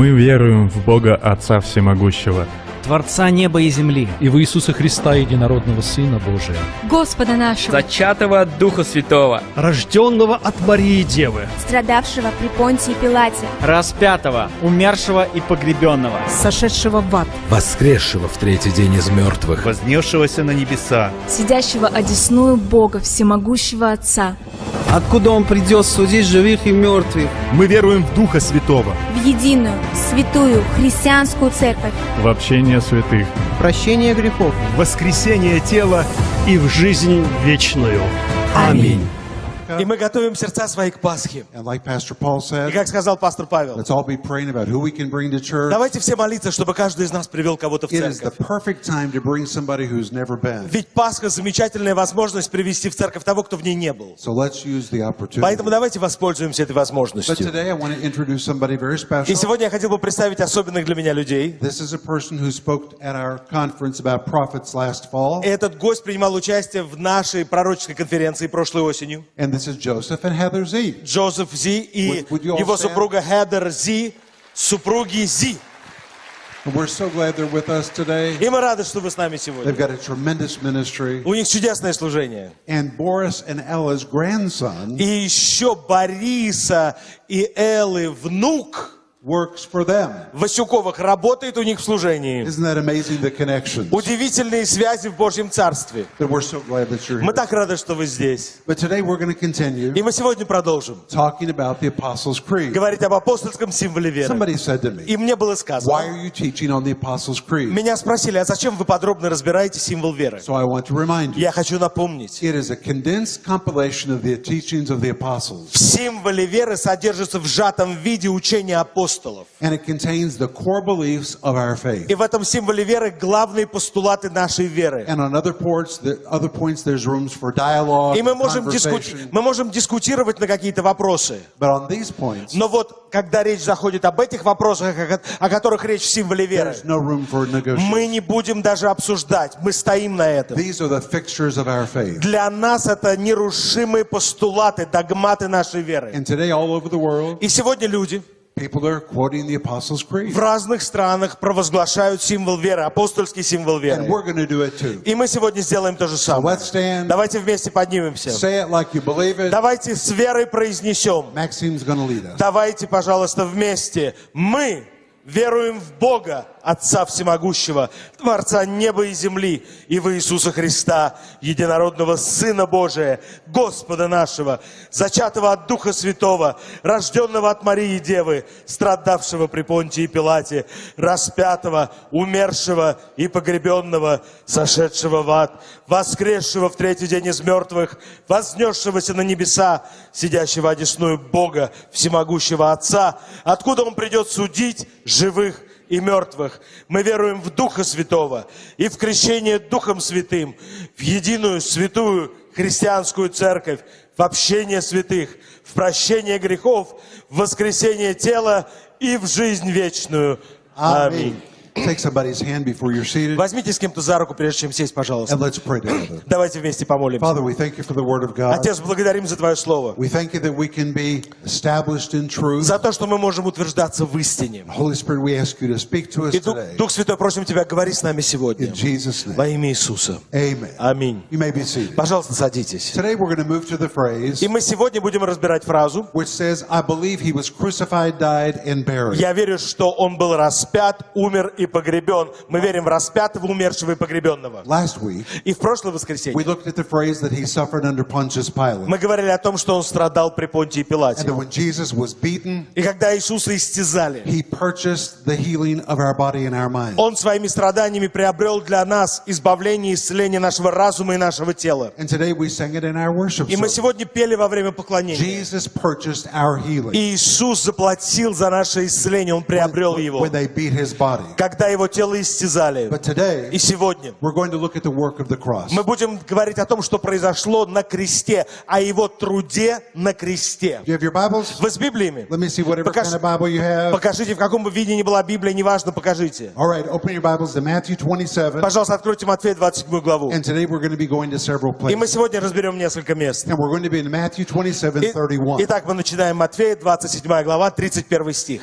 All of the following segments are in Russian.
Мы веруем в Бога Отца Всемогущего, Творца неба и земли, и в Иисуса Христа, единородного Сына Божия, Господа нашего, зачатого от Духа Святого, рожденного от Марии Девы, страдавшего при Понтии Пилате, распятого, умершего и погребенного, сошедшего в ад, воскресшего в третий день из мертвых, вознесшегося на небеса, сидящего одесную Бога Всемогущего Отца, откуда Он придет судить живых и мертвых. Мы веруем в Духа Святого, в единую, святую, христианскую церковь, в общение святых, прощение грехов, воскресение тела и в жизнь вечную. Аминь. И мы готовим сердца свои к Пасхе. And like Pastor Paul И как сказал пастор Павел, let's all be praying about who we can bring to church. давайте все молиться, чтобы каждый из нас привел кого-то в It is the церковь. perfect time to bring somebody who's never been. Ведь Пасха замечательная возможность привести в церковь того, кто в ней не был. Поэтому давайте воспользуемся этой возможностью. И сегодня я хотел бы представить особенных для меня людей. This is a person who spoke at our conference about prophets last fall. Этот гость принимал участие в нашей пророческой конференции прошлой осенью. And is Joseph and Heather Z. Джозеф Зи и Would- would его супруга Хедер Зи, супруги Зи. We're so glad they're with us today. И мы рады, что вы с нами They've сегодня. got a tremendous ministry. У них чудесное служение. And Boris and Ella's grandson И еще Бориса и Эллы внук works for them. Васюковых работает у них в служении. Isn't that amazing, the connections? Удивительные связи в Божьем Царстве. That we're so glad that you're Мы here. так рады, что вы здесь. But today we're going to continue И мы сегодня продолжим talking about the Apostles' Creed. говорить об апостольском символе веры. Somebody said to me, И мне было Why сказано, are you teaching on the Apostles' Creed? меня спросили, а зачем вы подробно разбираете символ веры? So I want to remind you, Я хочу напомнить, it is a condensed compilation of the teachings of the apostles. в символе веры содержится в сжатом виде учение апостолов. And it contains the core beliefs of our faith. И в этом символе веры главные постулаты нашей веры. And on other points, the other points, there's rooms for dialogue, И мы можем, мы можем дискутировать на какие-то вопросы. But on these points, Но вот, когда речь заходит об этих вопросах, о ко- о которых речь в символе веры, there's no room for мы не будем даже обсуждать, мы стоим на этом. These are the fixtures of our faith. Для нас это нерушимые постулаты, догматы нашей веры. And today, all over the world, И сегодня люди в разных странах провозглашают символ веры, апостольский символ веры. И мы сегодня сделаем то же самое. Давайте вместе поднимемся. Давайте с верой произнесем. Давайте, пожалуйста, вместе. Мы веруем в Бога, Отца Всемогущего, Творца неба и земли, и в Иисуса Христа, единородного Сына Божия, Господа нашего, зачатого от Духа Святого, рожденного от Марии Девы, страдавшего при Понтии Пилате, распятого, умершего и погребенного, сошедшего в ад, воскресшего в третий день из мертвых, вознесшегося на небеса, сидящего одесную Бога, всемогущего Отца, откуда Он придет судить живых и мертвых. Мы веруем в Духа Святого и в крещение Духом Святым, в единую святую христианскую церковь, в общение святых, в прощение грехов, в воскресение тела и в жизнь вечную. Аминь. Возьмите с кем-то за руку, прежде чем сесть, пожалуйста. Давайте вместе помолимся. Father. Отец, благодарим за Твое Слово. За то, что мы можем утверждаться в истине. И Дух. Дух Святой, просим Тебя, говори с нами сегодня. Во имя Иисуса. Аминь. Пожалуйста, садитесь. И мы сегодня будем разбирать фразу. «Я верю, что Он был распят, умер и погребен». Мы верим в распятого, умершего и погребенного. Last week, И в прошлое we воскресенье looked at the phrase that he suffered under Pontius Pilate. мы говорили о том, что Он страдал при Понтии And Пилате. that when Jesus was beaten, И когда Иисуса истязали, he purchased the healing of our body and our mind. Он своими страданиями приобрел для нас избавление и исцеление нашего разума и нашего тела. And today we sang it in our worship И мы сегодня пели во время поклонения. Jesus purchased our healing Иисус заплатил за наше исцеление, Он приобрел его. when they beat his body. когда его тело истязали. И сегодня мы будем говорить о том, что произошло на кресте, о его труде на кресте. Вы с Библиями? Покаж-. Покажите, в каком бы виде ни была Библия, неважно, покажите. All right, open your Bibles to Matthew 27. Пожалуйста, откройте Матфея 27 главу. И мы сегодня разберем несколько мест. And we're going to be in Matthew 27, И- 31, Итак, мы начинаем Матфея, 27 глава, 31 стих.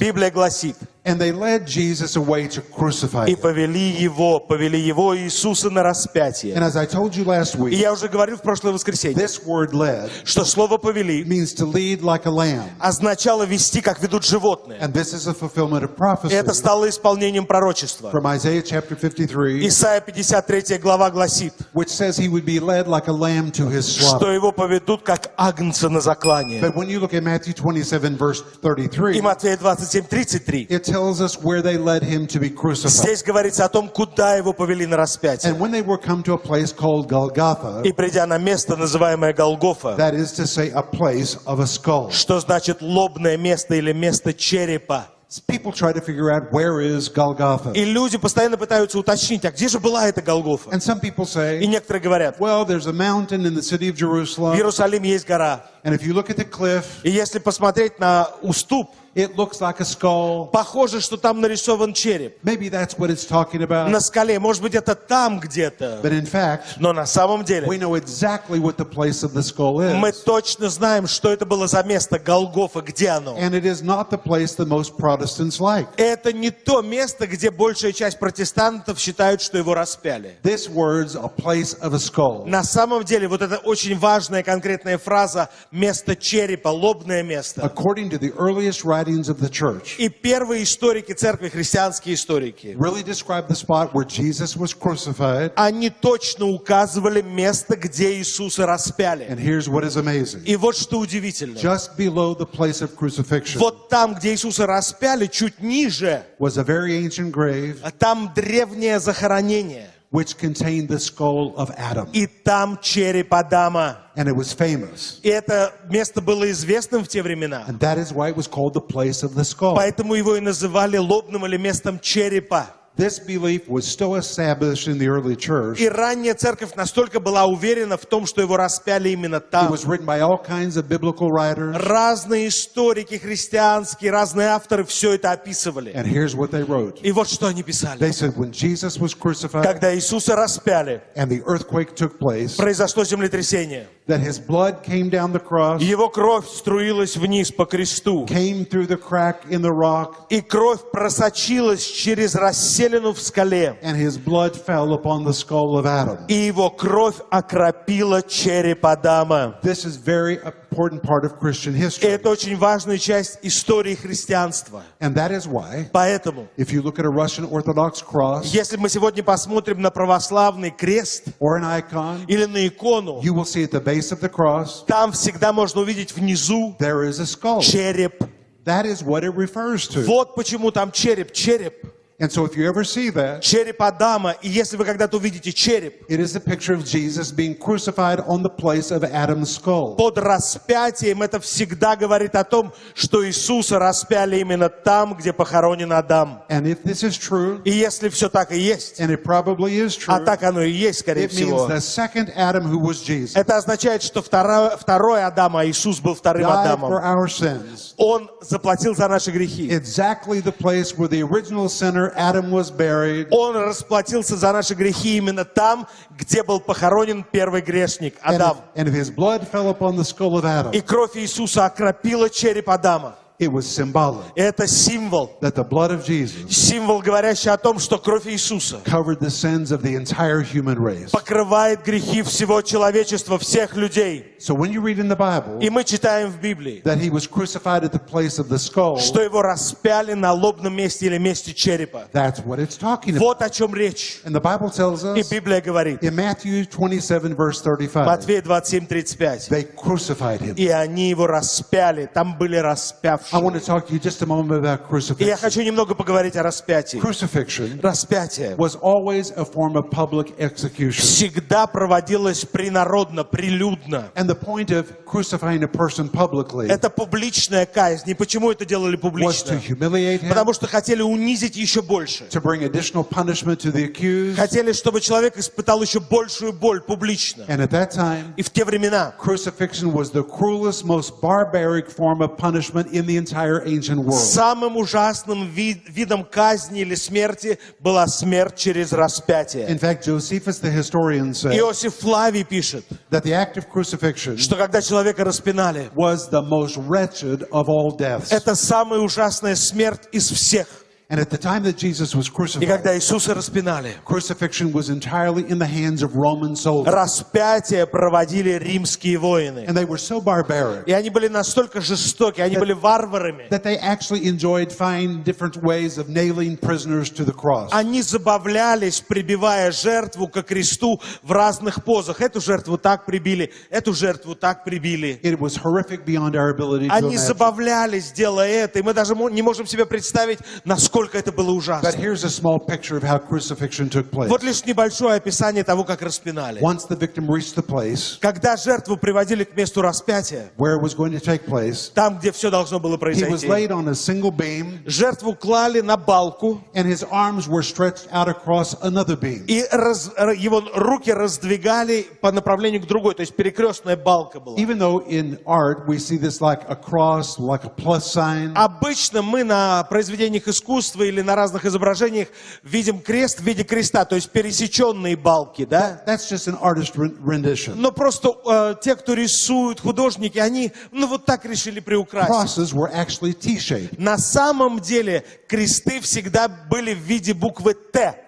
Библия гласит, And they led Jesus away to crucify и повели его, повели его Иисуса на распятие. And as I told you last И week, я уже говорил в прошлое воскресенье, this word led что слово «повели» means to lead like a lamb. означало вести, как ведут животные. And this is a fulfillment of И prophecy это стало исполнением пророчества. from Isaiah chapter 53, Исайя 53 глава гласит, which says he would be led like a lamb to his что его поведут, как агнца на заклание. But when you look at Matthew 27, verse И 33, Матфея 27, 33. it tells us where they led him to be crucified. Здесь говорится о том, куда его повели на распятие. And when they were come to a place called Golgotha, И придя на место, называемое Голгофа, that is to say, a place of a skull. что значит лобное место или место черепа. People try to figure out where is Golgotha. И люди постоянно пытаются уточнить, а где же была эта Голгофа? And some people И say, некоторые говорят, well, there's a mountain in the city of в Jerusalem, Иерусалиме есть гора. and if you look at the cliff, И если посмотреть на уступ, it looks like a skull. похоже, что там нарисован череп. Maybe that's what it's talking На about. скале. Может быть, это там где-то. But in fact, Но на самом we деле know exactly what the place of the skull мы точно знаем, что это было за место Голгофа, где оно. And it is not the place that most Protestants like. Это не то место, где большая часть протестантов считают, что его распяли. This word's a place of a skull. На самом деле, вот эта очень важная конкретная фраза «место черепа», лобное место. According to the earliest writings of the church, И первые историки церкви, христианские историки, really describe the spot where Jesus was crucified. они точно указывали место, где Иисуса распяли. And here's what is amazing. И вот что удивительно. Just below the place of crucifixion Вот там, где Иисуса распяли, чуть ниже, was a very ancient grave там древнее захоронение. Which contained the skull of Adam. И там череп Адама. And it was famous. И это место было известным в те времена. And that is why it was called the place of the skull. Поэтому его и называли лобным или местом черепа. This belief was still established in the early church. И ранняя церковь настолько была уверена в том, что его распяли именно It там. was written by all kinds of biblical writers. Разные историки христианские, разные авторы все это описывали. And here's what they wrote. И вот что они писали. They said when Jesus was crucified Когда Иисуса распяли, and the earthquake took place, произошло землетрясение. that his blood came down the cross, Его кровь струилась вниз по кресту. came through the crack in the rock, И кровь просочилась через расселину в скале. and his blood fell upon the skull of Adam. И его кровь окропила череп Адама. This is very important part of Christian history. это очень важная часть истории христианства. And that is why, Поэтому, if you look at a Russian Orthodox cross если мы сегодня посмотрим на православный крест or an icon, или на икону, you will see at the base of the cross, там всегда можно увидеть внизу there is a skull. череп. That is what it refers to. Вот почему там череп, череп. And so if you ever see that, Череп Адама. И если вы когда-то увидите череп, it is a picture of Jesus being crucified on the place of Adam's skull. под распятием, это всегда говорит о том, что Иисуса распяли именно там, где похоронен Адам. And if this is true, И если все так и есть, and it probably is а true, так оно и есть, скорее it means всего, the second Adam who was Jesus это означает, что второй, второй Адам, а Иисус был вторым died Адамом. for our sins. Он заплатил за наши грехи. Exactly the place where the original sinner Adam was buried, Он расплатился за наши грехи именно там, где был похоронен первый грешник, and Адам. and if his blood fell upon the skull of Adam, И кровь Иисуса окропила череп Адама. It was symbolic Это символ. that the blood of Jesus Символ, говорящий о том, что кровь Иисуса covered the sins of the entire human race. покрывает грехи всего человечества, всех людей. So when you read in the Bible И мы читаем в Библии, that he was crucified at the place of the skull, что его распяли на лобном месте или месте черепа. that's what it's talking about. Вот о чем речь. And the Bible tells И us Библия говорит, in Matthew 27, verse 35, Матфея 27, 35. they crucified him. И они его распяли. Там были распявшие I want to talk to you just a moment about И я crucifixion. хочу немного поговорить о распятии. Crucifixion Распятие was always a form of public execution. всегда проводилось принародно, прилюдно. And the point of crucifying a person publicly Это публичная казнь. И почему это делали was to публично? humiliate him, Потому что хотели унизить еще больше. to bring additional punishment to the accused. Хотели, чтобы человек испытал еще большую боль публично. And at that time, И в те времена crucifixion was the cruelest, most barbaric form of punishment in the entire ancient world. самым ужасным ви- видом казни или смерти была смерть через распятие. In fact, Josephus the historian said Иосиф Флавий пишет, that the act of crucifixion что когда человека распинали, was the most wretched of all deaths. это самая ужасная смерть из всех. And at the time that Jesus was И crucified, когда Иисуса распинали, crucifixion was entirely in the hands of Roman soldiers. распятие проводили римские воины. And they were so barbaric И они были настолько жестоки, они были варварами. that they actually enjoyed finding different ways of nailing prisoners to the cross. Они забавлялись, прибивая жертву ко кресту в разных позах. Эту жертву так прибили, эту жертву так прибили. It was horrific beyond our ability to Они забавлялись, делая это, и мы даже не можем себе представить, насколько это было But ужасно. here's a small picture of how crucifixion took place. Вот лишь небольшое описание того, как распинали. Once the victim reached the place Когда жертву приводили к месту распятия, where it was going to take place, там, где все должно было he was произойти, laid on a single beam жертву клали на балку, and his arms were stretched out across another beam. и раз- его руки раздвигали по направлению к другой, то есть перекрестная балка была. Even though in art we see this like a cross, like a plus sign, Обычно мы на произведениях искусства или на разных изображениях видим крест в виде креста, то есть пересеченные балки, да? that's just an artist ren- rendition. Но просто э, те, кто рисуют, художники, они, ну вот так решили приукрасить. На самом деле кресты всегда были в виде буквы Т.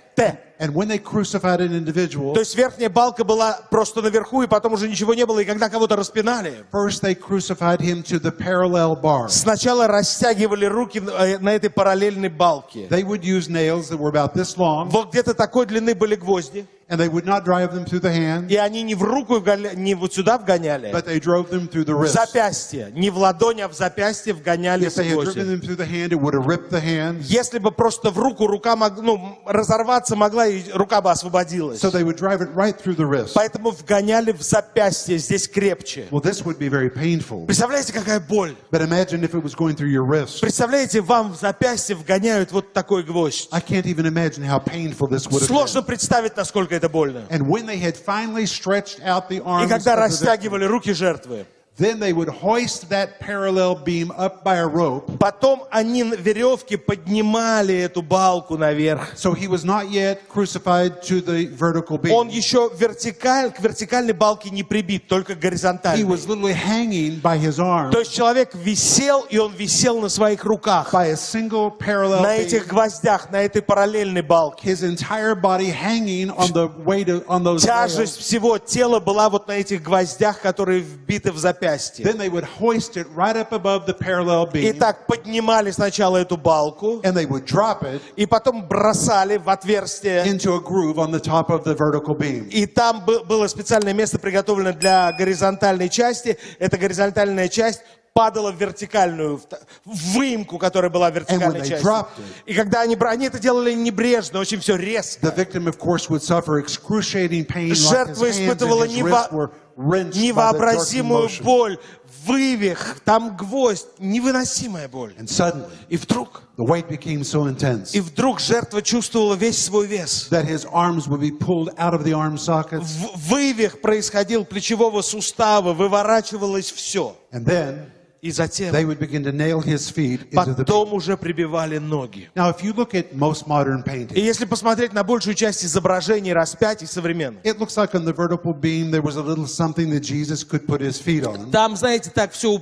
And when they crucified an individual, То есть верхняя балка была просто наверху, и потом уже ничего не было. И когда кого-то распинали, first they crucified him to the parallel bar. сначала растягивали руки э, на этой параллельной балке. They would use nails that were about this long, Вот где-то такой длины были гвозди. And they would not drive them through the hand, И они не в руку, не вот сюда вгоняли, but they drove them through the в wrist. запястье. Не в ладонь, а в запястье вгоняли If they had гвозди. driven them through the hand, it would have ripped the hand. Если бы просто в руку рука мог, ну, разорваться могла, и рука бы освободилась. So they would drive it right through the wrist. Поэтому вгоняли в запястье, здесь крепче. Well, this would be very painful. Представляете, какая боль? But imagine if it was going through your wrist. Представляете, вам в запястье вгоняют вот такой гвоздь. I can't even imagine how painful this would have Сложно been. представить, насколько это больно. And when they had finally stretched out the И когда растягивали руки жертвы, then they would hoist that parallel beam up by a rope. потом они на веревке поднимали эту балку наверх. So he was not yet crucified to the vertical Он beam. еще вертикаль, к вертикальной балке не прибит, только He горизонтальной. was literally hanging by his arm То есть человек висел, и он висел на своих руках, by a single parallel на этих гвоздях, на этой параллельной балке. His entire body hanging on the weight of, on those Тяжесть всего тела была вот на этих гвоздях, которые вбиты в запястье. Then they would hoist it right up above the parallel И так поднимали сначала эту балку, and they would drop it и потом бросали в отверстие. into a groove on the top of the vertical beam. И там бы- было специальное место приготовлено для горизонтальной части. Эта горизонтальная часть падала в вертикальную, в выемку, которая была вертикальной it- И когда они, они это делали небрежно, очень все резко. Жертва испытывала нево- невообразимую боль, вывих, там гвоздь, невыносимая боль. And suddenly, И вдруг, the weight became so intense и вдруг жертва чувствовала весь свой вес. that his arms would be pulled out of the arm sockets, В- Вывих происходил плечевого сустава, выворачивалось все. and then И затем, they would begin to nail his feet into the потом уже прибивали ноги. Now, if you look at most modern И paintings, если посмотреть на большую часть изображений распятий современных, it looks like on the vertical beam there was a little something that Jesus could put his feet on. там, знаете, так все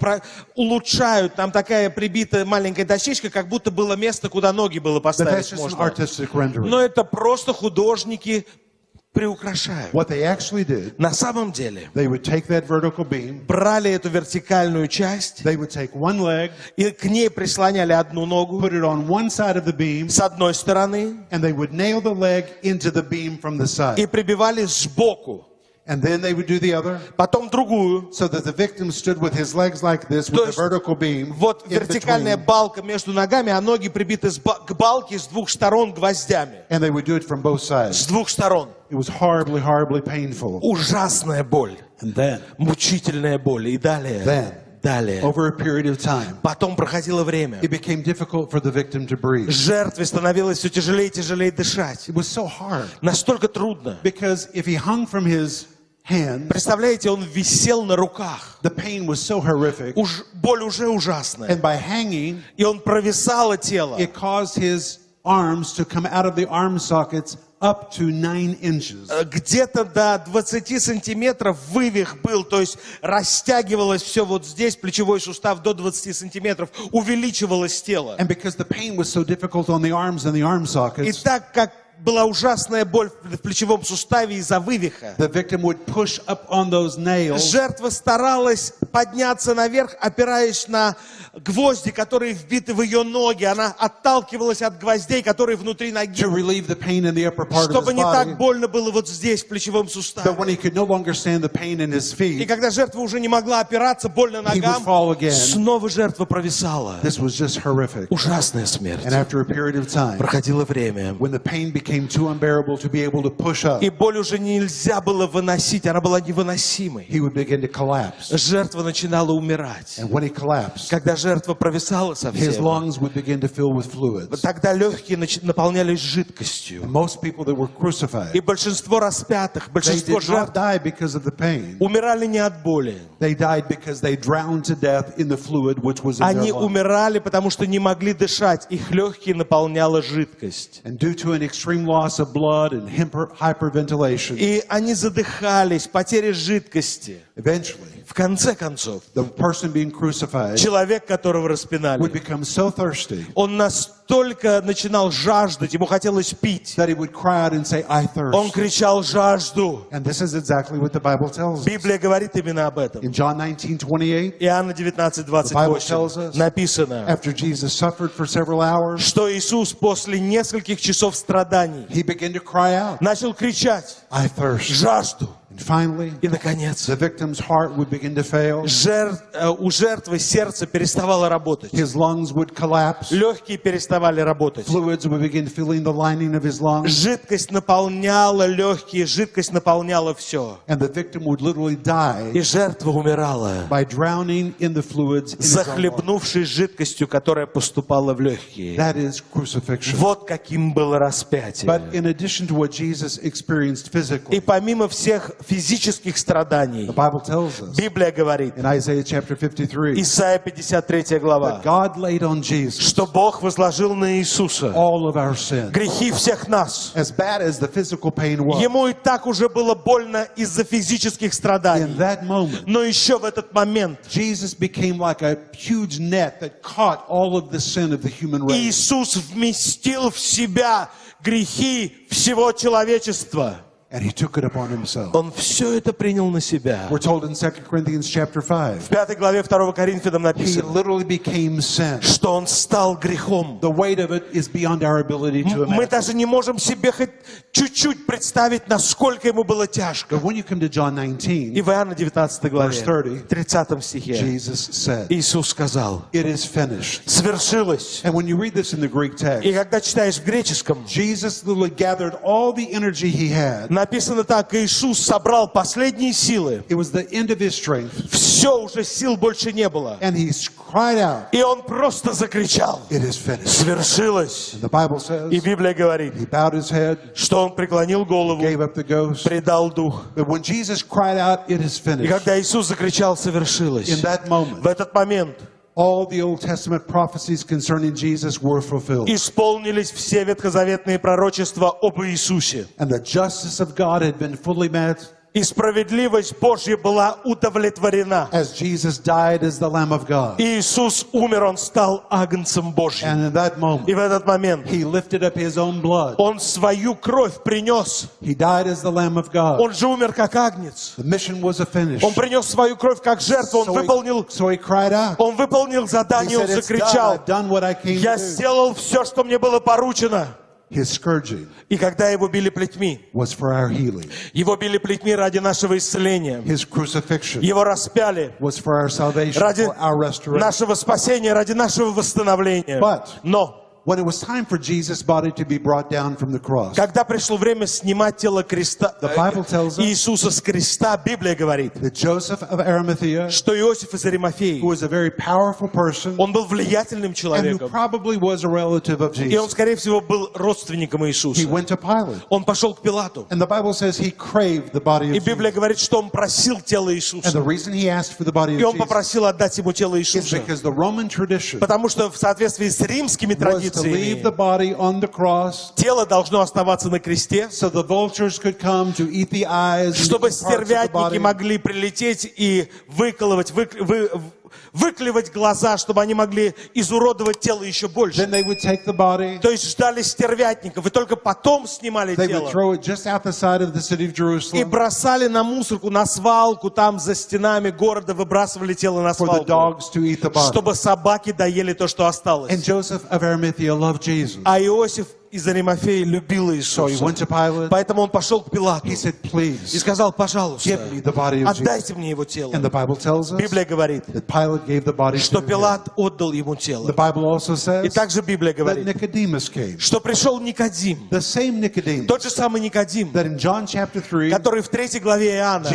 улучшают, там такая прибитая маленькая дощечка, как будто было место, куда ноги было поставить можно. Но это просто художники приукрашают. What they actually did, На самом деле, they would take that vertical beam, брали эту вертикальную часть they would take one leg, и к ней прислоняли одну ногу put it on one side of the beam, с одной стороны and they would nail the leg into the beam from the и прибивали сбоку. And then they would do the other, потом другую. so that the victim stood with his legs like this, То with есть a vertical beam. Вот in вертикальная between. балка между ногами, а ноги прибиты с ба- к балке с двух сторон гвоздями. And they would do it from both С sides. двух сторон. It was horribly, horribly painful. Ужасная боль. And then, Мучительная боль. И далее. Then. Далее. over a period of time, Потом проходило время. it became difficult for the victim to breathe. Жертве становилось все тяжелее и тяжелее дышать. It was so hard Настолько трудно. because if he hung from his hands, Представляете, он висел на руках. the pain was so horrific. Уж, боль уже ужасная. And by hanging, И он провисало тело. it caused his arms to come out of the arm sockets up to nine inches. Э, Где-то до 20 сантиметров вывих был, то есть растягивалось все вот здесь, плечевой сустав до 20 сантиметров, увеличивалось тело. And because the pain was so difficult on the arms and the arm И sockets, так как была ужасная боль в плечевом суставе из-за вывиха, the victim would push up on those nails жертва старалась подняться наверх, опираясь на гвозди, которые вбиты в ее ноги. Она отталкивалась от гвоздей, которые внутри ноги, to relieve the pain in the upper part of чтобы не так больно было вот здесь, в плечевом суставе. И когда жертва уже не могла опираться, больно ногам, снова жертва провисала. This was just horrific. Ужасная смерть. And after a period of time, Проходило время. Became too unbearable to be able to push up, И боль уже нельзя было выносить, она была невыносимой. he would begin to collapse. Жертва начинала умирать. And when he collapsed, Когда жертва провисала his совсем, lungs would begin to fill with fluids. тогда легкие наполнялись жидкостью. Most people that were И crucified, большинство распятых, большинство жертв die because of the pain. умирали не от боли. They died because they drowned to death in the fluid which was in Они their lungs. умирали, потому что не могли дышать. Их легкие наполняла жидкость. And due to an extreme loss of blood and hyper- hyperventilation, И они задыхались, потери жидкости. eventually, В конце концов, the person being crucified человек, которого would распинали, become so thirsty он настолько начинал жаждать, ему хотелось пить. that he would cry out and say, I Он кричал жажду. And this is exactly what the Bible tells us. Библия говорит именно об этом. In John 19, 28, Иоанна 19, Bible tells 28 us- написано, after Jesus suffered for several hours, что Иисус после нескольких часов страданий he began to cry out, начал кричать I thirst. жажду. И, наконец, the victim's heart would begin to fail, жер- э, у жертвы сердце переставало работать. his lungs would collapse, Легкие переставали работать. Жидкость наполняла легкие, жидкость наполняла все. И жертва умирала, захлебнувшись жидкостью, которая поступала в легкие. Вот каким было распятие. И помимо всех физических страданий, Библия говорит, in Isaiah chapter 53 Исайя 53 глава, that God laid on Jesus что Бог возложил на Иисуса all of our sin. грехи всех нас. As bad as the physical pain was, Ему и так уже было больно из-за физических in страданий. that moment, Но еще в этот момент Jesus became like a huge net that caught all of the sin of the human race. Иисус вместил в себя грехи всего человечества. And he took it upon himself. Он все это принял на себя. We're told in 2 Corinthians chapter 5, В пятой главе 2 Коринфянам he написано, literally became sin. что Он стал грехом. The weight of it is beyond our ability to Мы imagine. даже не можем себе хоть чуть-чуть представить, насколько ему было тяжко. But when you come to John И 19, в Иоанна 19 главе, Verse 30, 30 стихе, Jesus said, Иисус сказал, It is finished. свершилось. And when you read this in the Greek И text, когда читаешь в греческом, Jesus literally gathered all the energy he had. Написано так, Иисус собрал последние силы. It was the end of his strength. Все, уже сил больше не было. And he cried out, И он просто закричал. It is finished. Свершилось. And the Bible И says, Библия говорит, he bowed his head, что он преклонил голову, gave up the ghost. предал дух. But when Jesus cried out, It is И finished, когда Иисус закричал «совершилось», in that moment, в этот момент all the Old Testament prophecies concerning Jesus were fulfilled. исполнились все ветхозаветные пророчества об Иисусе. And the justice of God had been fully met И справедливость Божья была удовлетворена. as Jesus died as the Lamb of God. И Иисус умер, Он стал агнцем Божьим. And in that И moment, в этот момент he lifted up his own blood. Он свою кровь принес. He died as the Lamb of God. Он же умер как агнец. The mission was a finish. Он принес свою кровь как жертву. Он So he, выполнил, so he cried out. он выполнил He задание, он said, done. закричал. I've done what I came Я to сделал все, что мне было поручено. His scourging И когда его били плетьми, was for our healing. его били плетьми ради нашего исцеления. His crucifixion Его распяли was for our salvation, ради for our restoration. нашего спасения, ради нашего восстановления. But- Но When it was time for Jesus' body to be brought down from the cross, когда пришло время снимать тело креста, The Bible tells us- Иисуса с креста, Библия говорит, that Joseph of Arimathea, что Иосиф из Аримафеи, who was a very powerful person он был влиятельным and who человеком, probably was a relative of и он, Jesus, скорее всего, был родственником he Иисуса. went to Pilate. Он пошел к Пилату, And the Bible says he craved the body и of Библия Jesus. говорит, что он просил тело And the Иисуса, reason he asked for the body и of он Jesus попросил отдать ему тело is Иисуса, because the Roman tradition потому что в соответствии с римскими традициями cross тело должно оставаться на кресте, чтобы стервятники могли прилететь и выколывать, выкл- вы- выклевать глаза, чтобы они могли изуродовать тело еще больше. То есть ждали стервятников, и только потом снимали тело. И бросали на мусорку, на свалку, там за стенами города выбрасывали тело на свалку, чтобы собаки доели то, что осталось. А Иосиф и Заримафей любил Иисуса. Поэтому он пошел к Пилату и сказал, пожалуйста, отдайте мне его тело. Библия говорит, что Пилат отдал ему тело. И также Библия говорит, что пришел Никодим, тот же самый Никодим, который в третьей главе Иоанна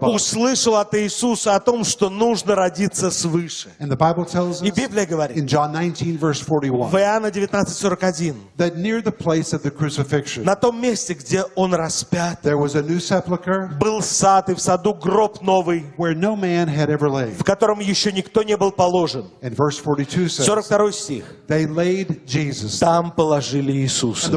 услышал от Иисуса о том, что нужно родиться свыше. И Библия говорит, в Иоанна 19, 18.41. На том месте, где он распят, There was a new sepulchre. был сад, и в саду гроб новый, where no man had ever laid. в котором еще никто не был положен. And verse 42 стих. They laid Jesus. Там положили Иисуса.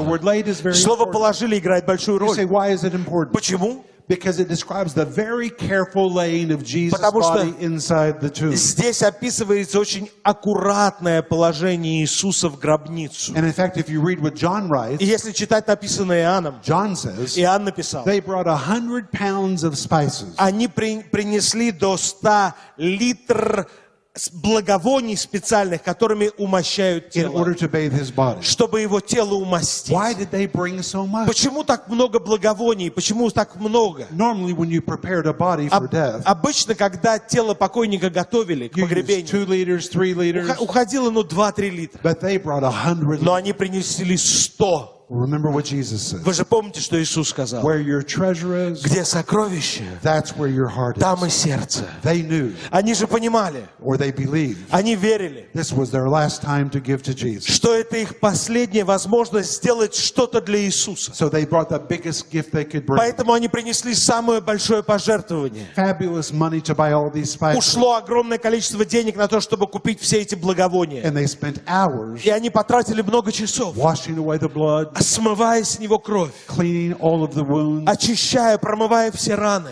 Слово «положили» играет большую роль. Why is it important? Почему? Because it describes the very careful laying of Jesus' body inside the tomb. Здесь описывается очень аккуратное положение Иисуса в гробницу. And in fact, if you read what John И writes, если читать написанное Иоанном, John says, Иоанн написал, they brought a hundred pounds of spices они при- принесли до 100 литр с- благовоний специальных, которыми умощают тело, чтобы его тело умастить. So? Почему так много благовоний? Почему так много? Об- death, обычно, когда тело покойника готовили к погребению, liters, liters, уходило ну 2-3 литра. Но они принесли 100. Remember what Jesus said. Вы же помните, что Иисус сказал? Where your treasure is, Где сокровище, that's where your heart там и is. сердце. They knew, Они же понимали, or they believed, они верили, this was their last time to give to Jesus. что это их последняя возможность сделать что-то для Иисуса. So they brought the biggest gift they could bring. Поэтому они принесли самое большое пожертвование. Fabulous money to buy all these spices. Ушло огромное количество денег на то, чтобы купить все эти благовония. And they spent hours И они потратили много часов, washing away the blood, смывая с него кровь, очищая, промывая все раны.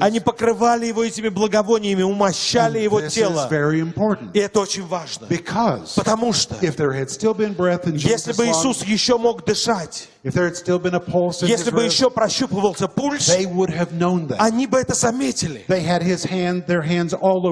Они покрывали его этими благовониями, умощали его тело. И это очень важно. Потому что если бы Иисус еще мог дышать, если бы еще прощупывался пульс, они бы это заметили.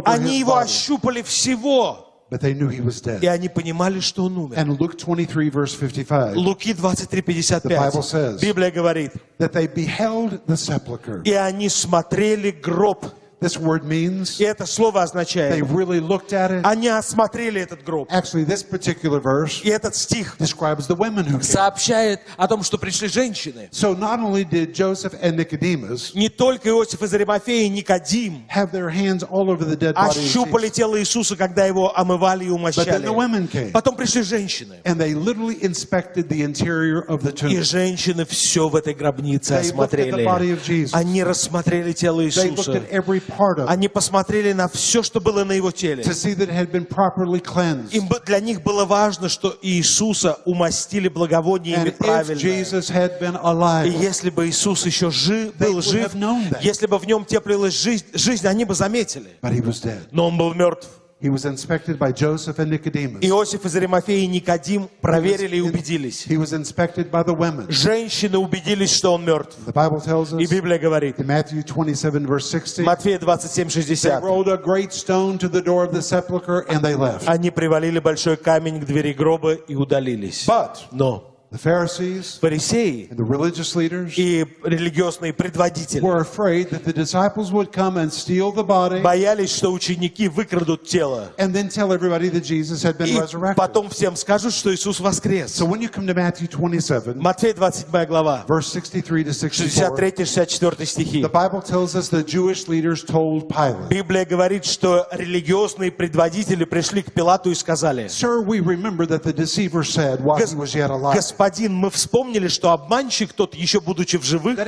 Они его ощупали всего, but they knew he was и dead. они понимали, что он умер. And Luke 23 verse 55, Луки The Bible 23:55. says- Библия говорит, that they beheld the sepulchre. и они смотрели гроб. This word means И это слово they означает, really looked at it. они осмотрели этот гроб. Actually, this particular verse И этот стих describes the women who came. сообщает о том, что пришли женщины. So not only did Joseph and Nicodemus Не только Иосиф из Аримафеи и Никодим have their hands all over the dead body ощупали тело Иисуса, когда его омывали и but then the умощали. women came Потом пришли женщины. and they literally inspected the interior of the И tomb. женщины все в этой гробнице They looked at the body осмотрели. of Jesus. Они рассмотрели тело They looked Иисуса. at every part of Они посмотрели на все, что было на его теле. to see that it had been properly cleansed. Им для них было важно, что Иисуса умастили благовониями правильно. Jesus had been И alive, если бы Иисус еще жив, был жив, если бы в нем теплилась жизнь, жизнь, они бы заметили. but he was dead. Но он был мертв. He was inspected by Joseph and Nicodemus. Иосиф из Аримафеи и Никодим проверили и He was- убедились. He was inspected by the women. Женщины убедились, что он мертв. The Bible tells И us Библия говорит, in Matthew 27, verse 60, Матфея 27, they 60. rolled a great stone to the door of the sepulchre and they left. Они привалили большой камень к двери гроба и удалились. But Но the Pharisees фарисеи and the religious leaders и религиозные предводители were afraid that the disciples would come and steal the body боялись, что ученики выкрадут тело. and then tell everybody that Jesus had been И resurrected. потом всем скажут, что Иисус воскрес. So when you come to Matthew 27, Матфея 27 глава, verse 63 to 64, 63-64 стихи. the Bible tells us the Jewish leaders told Pilate, Библия говорит, что религиозные предводители пришли к Пилату и сказали, Sir, we remember that the deceiver said while he was yet alive, Господин, мы вспомнили, что обманщик тот, еще будучи в живых,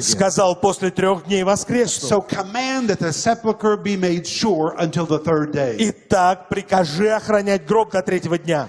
сказал, после трех дней воскресну. So Итак, прикажи охранять гроб до третьего дня,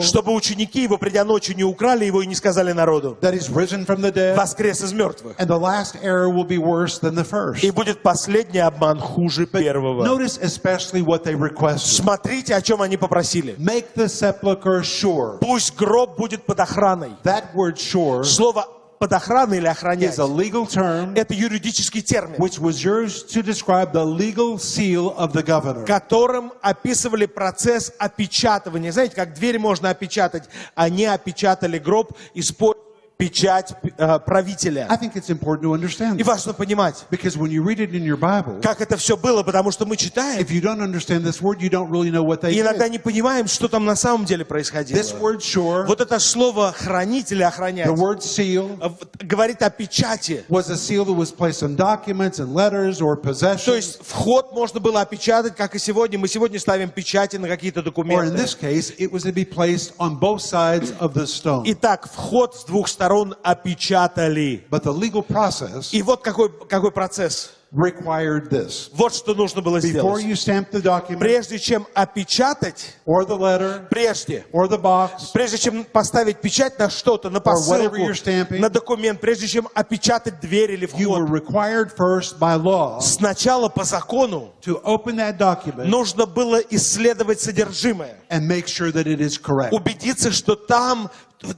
чтобы ученики его, придя ночью, не украли его и не сказали народу, воскрес из мертвых. and the last error will be worse than the first. И будет последний обман хуже первого. Notice especially what they requested. Смотрите, о чем они попросили. Make the sepulchre sure. Пусть гроб будет под охраной. That word sure Слово под охраной или охранять is a legal term это юридический термин, which was used to describe the legal seal of the governor. которым описывали процесс опечатывания. Знаете, как дверь можно опечатать, они опечатали гроб, используя печать э, правителя. I think it's important to understand И важно понимать, because when you read it in your Bible, как это все было, потому что мы читаем, if you don't understand this word, you don't really know what they и иногда did. не понимаем, что там на самом деле происходило. This word sure, Вот это слово хранить или охранять the word seal, э, говорит о печати. was a seal that was placed on documents and letters or То есть вход можно было опечатать, как и сегодня. Мы сегодня ставим печати на какие-то Or in документы. this case, it was to be placed on both sides of the stone. Итак, вход с двух сторон опечатали. But the legal process И вот какой, какой процесс. required this. Вот что нужно было Before сделать. you stamp the document, Прежде чем опечатать, or the letter, прежде, or the box, прежде чем поставить печать на что-то, на посылку, stamping, на документ, прежде чем опечатать дверь или you were вход, required first by law сначала по закону to open that document нужно было исследовать содержимое. and make sure that it is correct. убедиться, что там,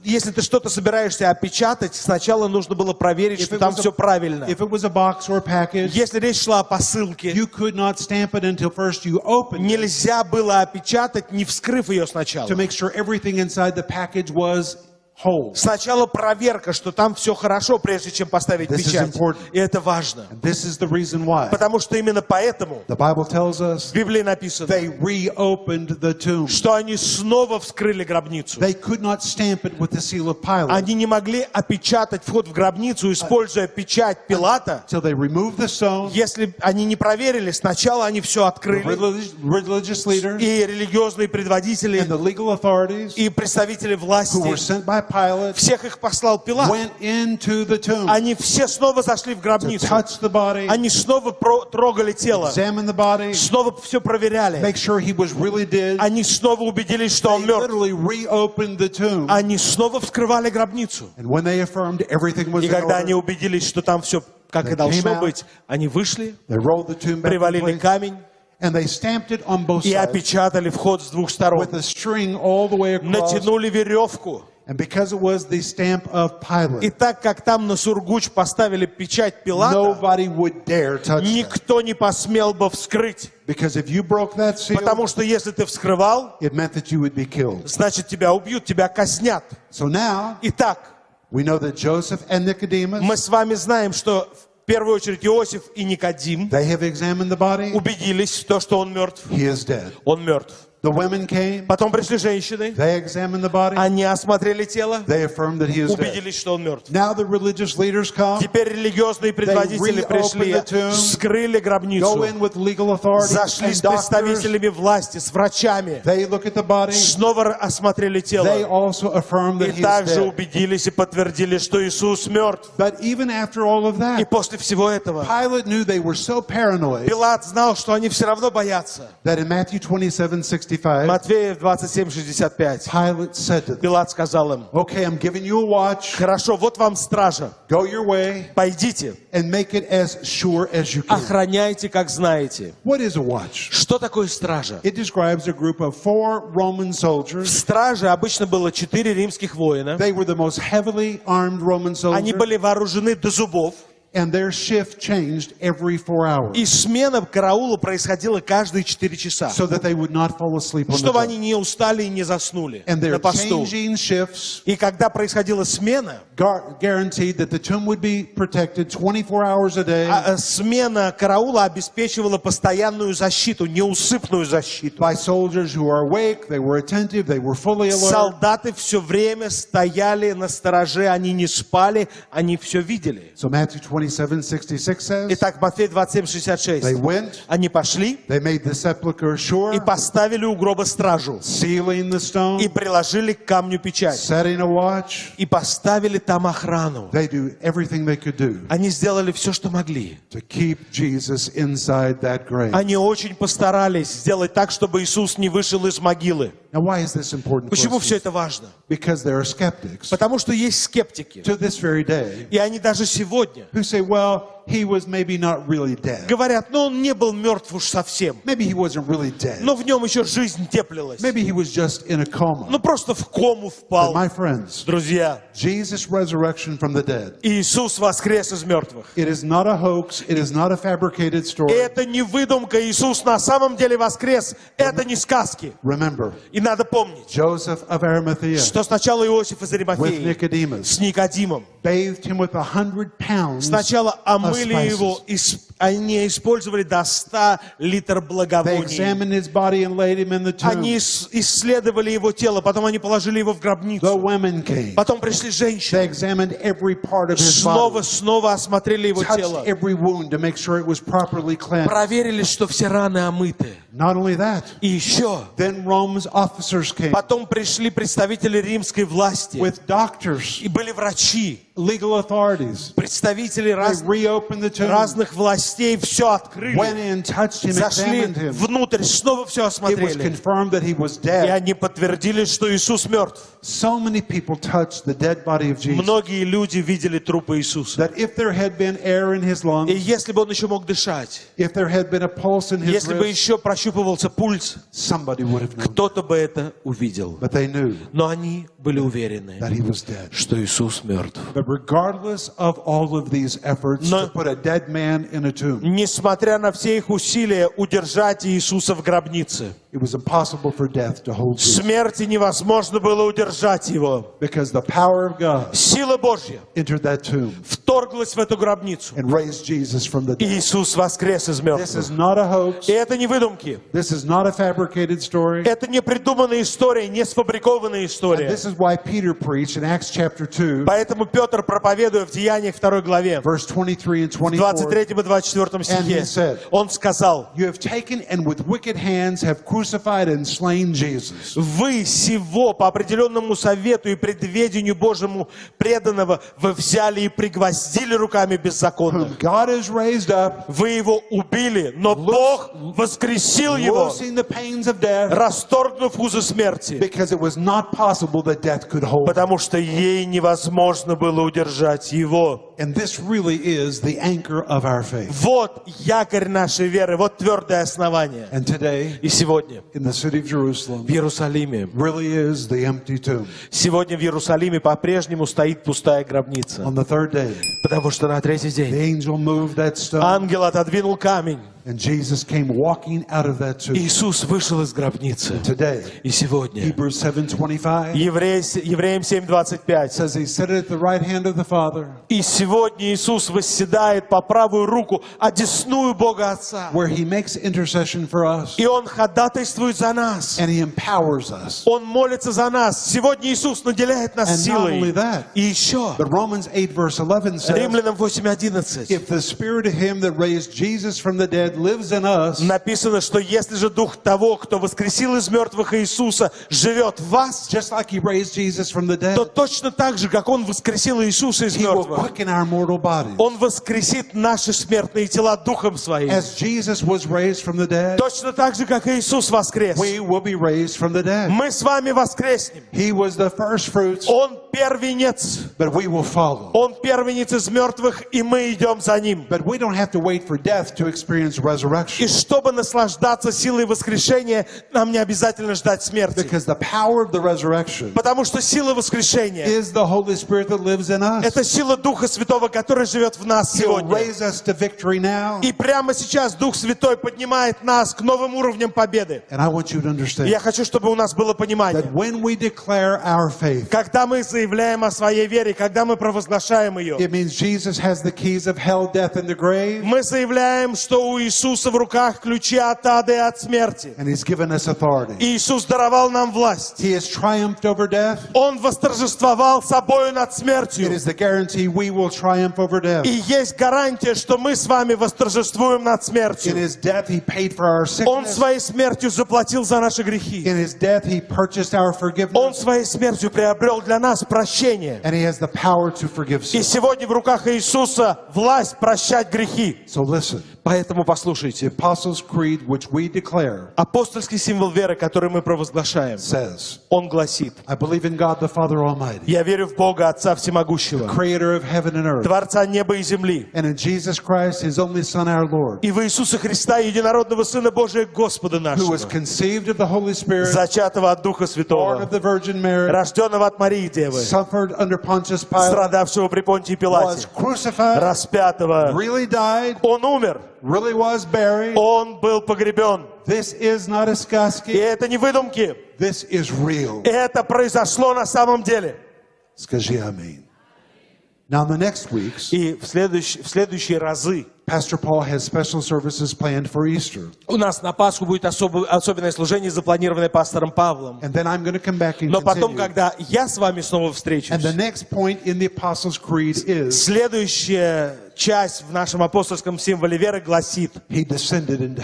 если ты что-то собираешься опечатать, сначала нужно было проверить, If что там a- все правильно. Package, Если речь шла о посылке, нельзя было опечатать, не вскрыв ее сначала. to make sure everything inside the package was. Сначала проверка, что там все хорошо, прежде чем поставить This is печать. И это важно. Потому что именно поэтому в Библии написано, что они снова вскрыли гробницу. Они не могли опечатать вход в гробницу, используя печать Пилата, если они не проверили. Сначала они все открыли, и религиозные предводители, и представители власти, Pilate всех их послал Пилат. went into the tomb Они все снова зашли в to гробницу. touch the body, Они снова про- трогали тело, examine the body, снова все проверяли. make sure he was really dead. Они снова убедились, что он мертв. literally reopened the tomb. Они снова вскрывали гробницу. And when they affirmed everything was И когда они убедились, что там все как и должно быть, они вышли, привалили камень и опечатали вход с двух сторон. Натянули веревку. And because it was the stamp of И Pilate, так как там на Сургуч поставили печать Пилата, nobody would dare touch никто не посмел бы вскрыть. Because if you broke that seal, Потому что если ты вскрывал, it meant that you would be killed. значит тебя убьют, тебя казнят. So now Итак, we know that Joseph and Nicodemus, мы с вами знаем, что в первую очередь Иосиф и Никодим they have examined the body. убедились в том, что он мертв. He is dead. Он мертв. The women came. Потом пришли женщины, They examined the body. они осмотрели тело, They affirmed that he is dead. убедились, что он мертв. Now the religious leaders come, Теперь религиозные предводители пришли, вскрыли go гробницу, in with legal authorities зашли с представителями власти, с врачами, They look at the body. снова осмотрели They тело also affirm that и также dead. убедились и подтвердили, что Иисус мертв. But even after all of И that, после всего этого Pilate knew they were so paranoid Пилат знал, что они все равно боятся. that in Matthew 27, 27:65, Матфея 27:65. Pilate said to them, Пилат сказал им, Okay, I'm giving you a watch. хорошо, вот вам стража, Go your way пойдите, and make it as sure as you can. охраняйте, как знаете. What is a watch? Что такое стража? It describes a group of four Roman В soldiers. страже обычно было четыре римских воина. They were the most heavily armed Roman Они soldiers, были вооружены до зубов. And their shift changed every four hours И смена караула происходила каждые четыре часа. so that they would not fall asleep on Чтобы они не устали и не заснули And their на посту. changing shifts И когда происходила смена, guaranteed that the tomb would be protected 24 hours a day а, э, смена караула обеспечивала постоянную защиту, неусыпную защиту. by soldiers who are awake, they were attentive, they were fully alert. Солдаты все время стояли на стороже, они не спали, они все видели. So Matthew 27, 66 says, Итак, Матфей they 27:66. went, Они пошли they made the sepulchre и поставили у гроба стражу. sealing the stone, И приложили к камню печать. setting a watch. И поставили там охрану. They do everything they could do Они сделали все, что могли. to keep Jesus inside that grave. Они очень постарались сделать так, чтобы Иисус не вышел из могилы. Now, why is this important? for Почему us? все это важно? Because there are skeptics Потому что есть скептики. to this very day И они даже сегодня who say, well, he was maybe not really dead. говорят, ну он не был мертв уж совсем. Maybe he wasn't really dead. Но в нем еще жизнь теплилась. Maybe he was just in a coma. Ну просто в кому But впал. my friends, Друзья, Jesus' resurrection from the dead, Иисус воскрес из мертвых. it is not a hoax, it is not a fabricated story. это не выдумка, Иисус на самом деле воскрес. Это не сказки. Remember, И надо помнить, Joseph of Arimathea что сначала Иосиф из with Аримафеи Nicodemus с Никодимом bathed him with a hundred pounds сначала омыли spices. его, они использовали до 100 литр благовоний. Они ис- исследовали его тело, потом они положили его в гробницу. Потом пришли женщины, снова, снова осмотрели его тело. Проверили, что все раны омыты. Not only that, И еще, then Rome's officers came потом пришли представители римской власти. with doctors, И были врачи, legal authorities. представители раз- reopened the tomb, разных властей, все went открыли. in, touched him, Зашли him. внутрь, снова все It was осмотрели. confirmed that he was И dead. они подтвердили, что Иисус мертв. So many people touched the dead body of Jesus Многие люди видели трупы Иисуса. that if there had been air in his И lungs, если бы он еще мог дышать, if there had been a pulse in his если бы еще прощупывался пульс, кто-то бы это увидел. Но они были уверены, что Иисус мертв. Но- Несмотря на все их усилия удержать Иисуса в гробнице, it was impossible for death to hold Jesus смерти невозможно было удержать его. because the power of God Сила Божья entered that tomb вторглась в эту гробницу. and raised Jesus from the dead. Иисус воскрес из This мертвых. is not a hoax. И это не выдумки. This is not a fabricated story. Это не придуманная история, не сфабрикованная And история. this is why Peter preached in Acts chapter 2, Поэтому Петр, проповедуя в Деяниях 2 главе, verse 23 and в 24, 23 и 24 And he стихе, said, он сказал, You have taken and with wicked hands have crucified and slain Jesus, вы сего по определенному совету и предведению Божьему преданного вы взяли и пригвоздили руками беззаконных. whom God has raised up, Вы его убили, но Бог воскресил его, loosing the pains of death, расторгнув узы смерти, because it was not possible that death could hold. him. потому что ей невозможно было удержать его. And this really is the anchor of our faith. Вот якорь нашей веры, вот твердое основание. And today, И сегодня in the city of Jerusalem, в Иерусалиме, really is the empty tomb. сегодня в Иерусалиме по-прежнему стоит пустая гробница. Потому что на третий the день ангел отодвинул камень. and Jesus came walking out of that tomb. Иисус вышел из гробницы. Today, И сегодня Hebrews 7:25 Еврей, Евреям 7.25 says he sat at the right hand of the Father, И сегодня Иисус восседает по правую руку, одесную Бога Отца. where he makes intercession for us, И Он ходатайствует за нас. and he empowers us. Он молится за нас. Сегодня Иисус наделяет нас And not only силой. that, И еще, but Romans 8 verse 11 says, Римлянам 8.11 if the spirit of him that raised Jesus from the dead lives in us, написано, что если же Дух того, кто воскресил из мертвых Иисуса, живет в вас, just like he raised Jesus from the dead, то точно так же, как Он воскресил Иисуса из he will мертвых, quicken our mortal bodies. Он воскресит наши смертные тела Духом Своим. As Jesus was raised from the dead, Точно так же, как Иисус воскрес. we will be raised from the dead. Мы с вами воскреснем. He was the first fruits, Он первенец. but we will follow. Он первенец из мертвых, и мы идем за ним. But we don't have to wait for death to experience И чтобы наслаждаться силой воскрешения, нам не обязательно ждать смерти. Because the power of the resurrection Потому что сила воскрешения is the Holy Spirit that lives in – us. это сила Духа Святого, который живет в нас сегодня. raise us to victory now. И прямо сейчас Дух Святой поднимает нас к новым уровням победы. Understand я хочу, чтобы у нас было понимание. Когда мы заявляем о своей вере, когда мы провозглашаем ее, мы заявляем, что у Иисуса в руках ключи от ада и от смерти. Иисус даровал нам власть. Он восторжествовал собою над смертью. И есть гарантия, что мы с вами восторжествуем над смертью. Он своей смертью заплатил за наши грехи. In His death, He purchased our Он forgiveness. своей смертью приобрел для нас прощение. And He has the power to forgive И сегодня в руках Иисуса власть прощать грехи. So listen, Поэтому the послушайте. Apostles' Creed, which we declare, Апостольский символ веры, который мы провозглашаем, says, он гласит, I believe in God the Father Almighty, «Я верю в Бога, Отца Всемогущего, creator of heaven and earth, Творца неба и земли, and in Jesus Christ, His only Son, our Lord, и в Иисуса Христа, Единородного Сына Божия, Господа who нашего, was conceived of the Holy Spirit, зачатого от Духа born Святого, of the Virgin Mary, рожденного от Марии Девы, suffered under Pontius Pilate, страдавшего при Понтии was Пилате, crucified, распятого, really died, Он умер, really was buried. Он был погребен. This is not a И сказки. это не выдумки, This is real. это произошло на самом деле. Скажи аминь. Now, in the next weeks, И в, следующ- в следующие разы Pastor Paul has special services planned for Easter. у нас на Пасху будет особо- особенное служение, запланированное пастором Павлом. And then I'm going to come back and Но потом, continue. когда я с вами снова And встречусь, the next point in the Apostles' Creed is следующая часть в нашем апостольском символе веры гласит.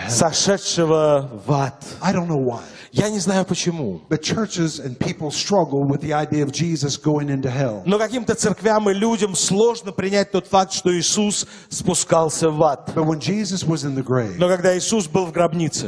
«сошедшего в ад». Я не знаю почему. Но каким-то церквям и людям сложно принять тот факт, что Иисус спускался в ад. Но когда Иисус был в гробнице,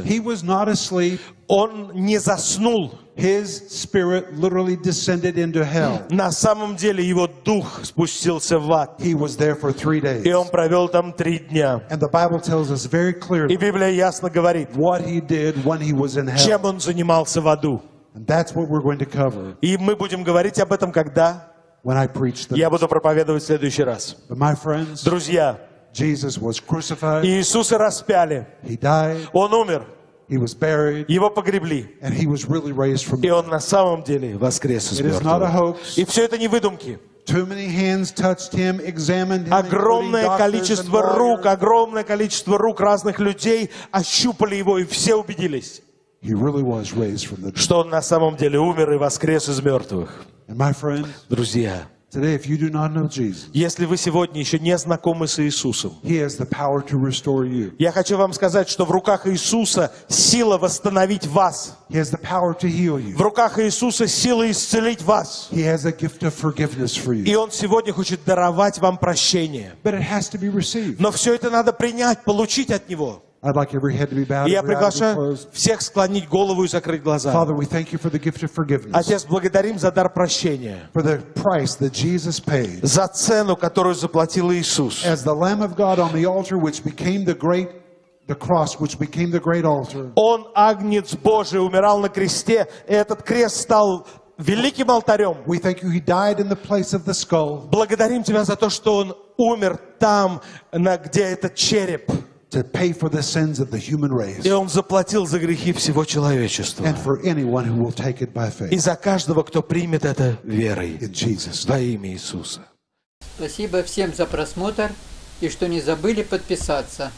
Он не заснул. His spirit literally descended into hell. На самом деле его дух спустился в ад. He was there for three days. И он провел там три дня. And the Bible tells us very И clearly Библия ясно говорит, what he did when he was in hell. чем он занимался в аду. And that's what we're going to cover И мы будем говорить об этом, когда when I preach the я буду проповедовать в следующий раз. But my friends, Друзья, Jesus was crucified. Иисуса распяли. He died. Он умер. He was buried. Его погребли. And he was really raised from И он на самом деле воскрес из It is not a мертвых. hoax. И все это не выдумки. Too many hands touched him, examined him, Огромное количество рук, огромное количество рук разных людей ощупали его, и все убедились, He really was raised from the dead. что он на самом деле умер и воскрес из мертвых. And my friend, Друзья, today, if you do not know Jesus, если вы сегодня еще не знакомы с Иисусом, He has the power to restore you. я хочу вам сказать, что в руках Иисуса сила восстановить вас. He has the power to heal you. В руках Иисуса сила исцелить вас. He has a gift of forgiveness for И. Он сегодня хочет даровать вам прощение. But it has to be received. Но все это надо принять, получить от Него. Я приглашаю всех склонить голову и закрыть глаза. Отец, благодарим за дар прощения, за цену, которую заплатил Иисус. the cross, which became the great altar. Он, Агнец Божий, умирал на кресте, и этот крест стал великим алтарем. We thank you, He died in the place of the skull Благодарим Тебя за то, что Он умер там, на, где этот череп. To pay for the sins of the human race И Он заплатил за грехи всего человечества. and for anyone who will take it by И faith. за каждого, кто примет это верой. In Jesus' name. Во имя Иисуса. Спасибо всем за просмотр и что не забыли подписаться.